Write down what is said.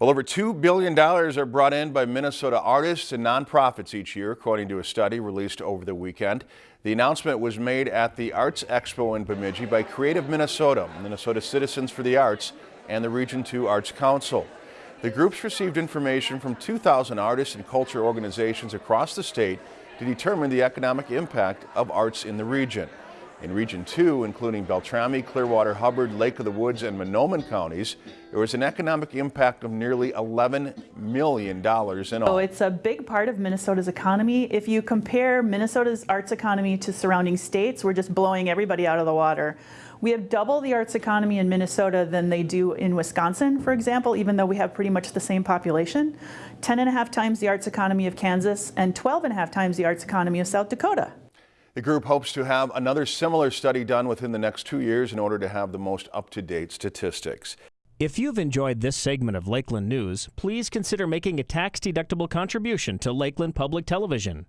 Well, over $2 billion are brought in by Minnesota artists and nonprofits each year, according to a study released over the weekend. The announcement was made at the Arts Expo in Bemidji by Creative Minnesota, Minnesota Citizens for the Arts, and the Region 2 Arts Council. The groups received information from 2,000 artists and culture organizations across the state to determine the economic impact of arts in the region. In Region 2, including Beltrami, Clearwater, Hubbard, Lake of the Woods, and Mahnomen counties, there was an economic impact of nearly $11 million in all. So it's a big part of Minnesota's economy. If you compare Minnesota's arts economy to surrounding states, we're just blowing everybody out of the water. We have double the arts economy in Minnesota than they do in Wisconsin, for example, even though we have pretty much the same population. 10 and a half times the arts economy of Kansas and 12 and a half times the arts economy of South Dakota. The group hopes to have another similar study done within the next two years in order to have the most up-to-date statistics. If you've enjoyed this segment of Lakeland News, please consider making a tax-deductible contribution to Lakeland Public Television.